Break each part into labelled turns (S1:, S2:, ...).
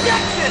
S1: Objection!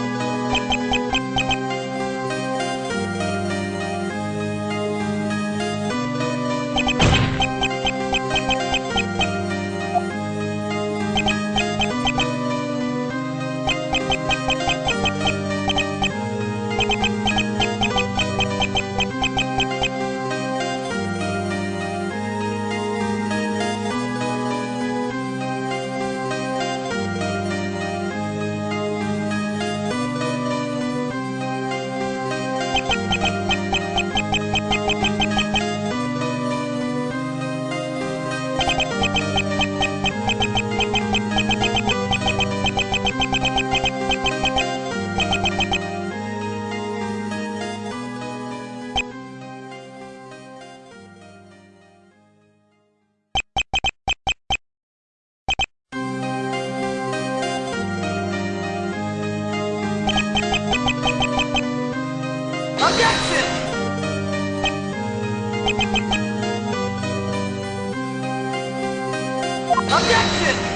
S1: Objection!